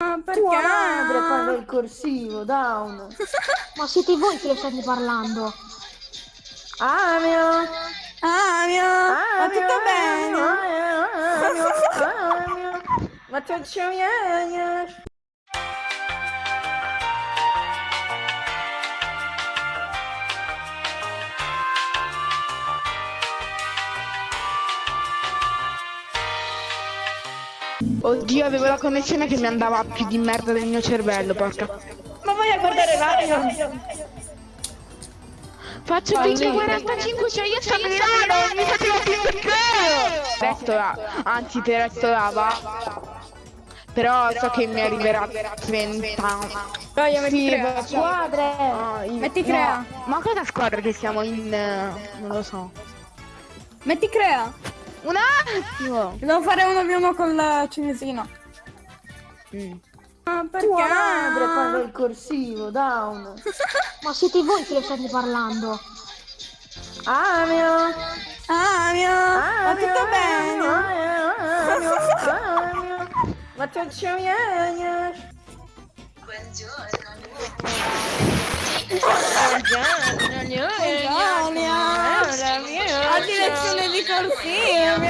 Ma perché? Tua madre parla il corsivo, down. Ma siete voi che state parlando? Amio. Amio, ma tutto bene? Ma tutto bene? Oddio, avevo la connessione che mi andava più di merda del mio cervello, porca. Ma vai a guardare Mario? Faccio il 45, cioè io sto a Milano, mi facevo più perché? Resto là, anzi te resto là, va. Però so che mi arriverà 30 Dai, io metti Sì, crea. Squadre. Ah, io- Metti no, crea. Ma cosa squadra che siamo in... non lo so. Metti crea. Un attimo! Devo fare uno più uno con la cinesina. Mm. Ma perché? Tua madre parla il corsivo, down. Ma siete voi che lo state parlando? Amio. Amio, ma tutto bene? Ma tutto bene? Oggi lezione di corsivo.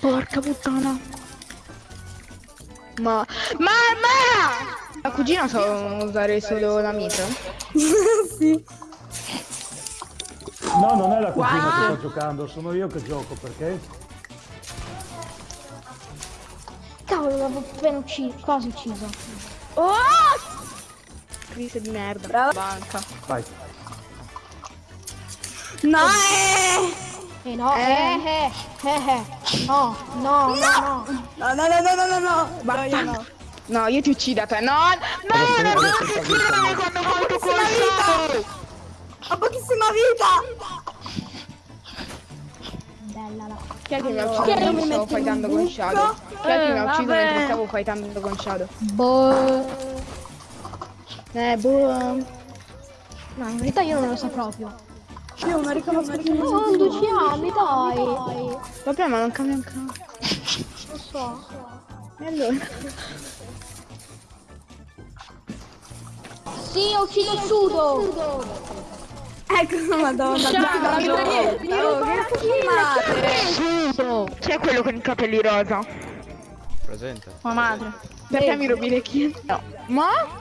Porca puttana. Ma... Ma... Ma... La cugina sa usare solo la mitra? sì. No, non è la cugina che sta giocando, sono io che gioco, perché? Cavolo, l'avevo appena ucciso, quasi ucciso. Oh! Crisi di merda. Brava. Banca. Vai. No, eh. Eh no, eh, eh, eh, eh. No, no, no, no. No, no, no, no, no, no, no. No, io no. No, io ti uccido a te. No! No! Ti adesso uccidere quando fai tu colpo! Ho pochissima vita. Bella la... Chi è che mi ha Chi ucciso è che mi mentre stavo fightando con? Shadow? Chi è che mi ha Eh, ucciso vabbè. mentre stavo fightando con Shadow? Boh. Eh, boh... No, in verità io non lo so proprio. Io non riconosco chi mi Oh, 12 anni, dai. Vabbè, ma non cambia un cazzo. Lo so. E allora? Sì, ho ucciso il sudo. Ecco, madonna. Oh, che filmate. Sudo! C'è quello con i capelli rosa. Presente. Ma madre. Perché mi rubi le kill? No. Ma?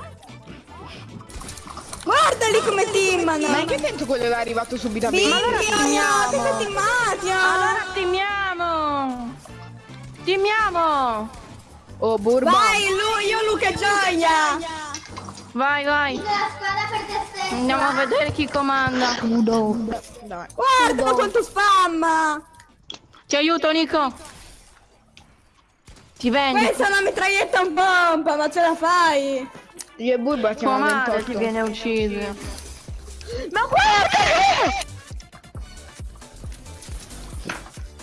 Guardali come teamano. Ma in che senso quello è arrivato subito a me? Ma allora siete teamiamo! teamati. Allora teamiamo! Teamiamo! Oh, Burba! Vai, lui, io Luca Gioia. Vai, vai! Andiamo a vedere chi comanda. Dai. Guarda quanto spam. Ti aiuto, Nico! Ti vendi! Questa è una mitraglietta un pompa, ma ce la fai? Io e Burba Tua siamo a madre 28. ti viene ucciso. Ma guarda!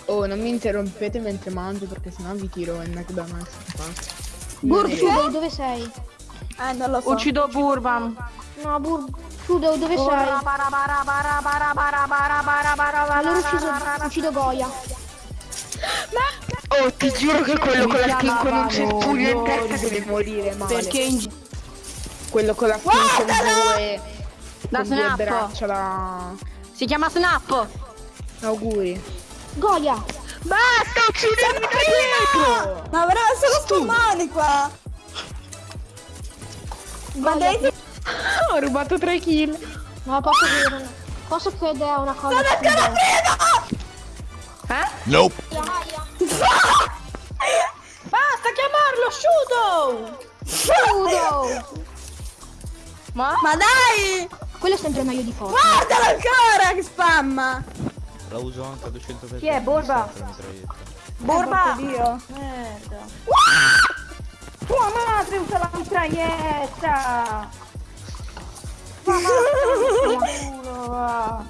Oh, non mi interrompete mentre mangio perché sennò vi tiro il McDonald's. Sudo, dove sei? Eh, non lo so. Uccido Burban. No, Bur... Sudo, dove sei? Allora ucciso, uccido Goya. Oh, ti giuro che quello con la skin con un cespuglio in testa deve morire male. Perché in Quello con la con due... Da con due braccia da... si chiama Snap. Auguri. Goya. Basta, uccidimi da dietro! Ma avrà solo spammani qua. Ma dai, Ho rubato 3 kill. No, posso dire... Posso chiedere una cosa? Nope. basta chiamarlo Shudo. Sudo. Ma dai, Quello è sempre meglio di forza. guardalo ancora che spamma. La uso anche a 200 Chi è, Borba? Burba. Dio. Merda. Tua madre usa la mitraglietta. Tua madre va.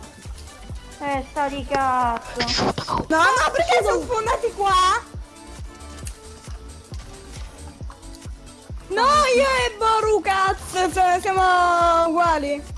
Testa di cazzo. No, no, perché sono sfondati qua? No, io e cazzo, cioè siamo uguali.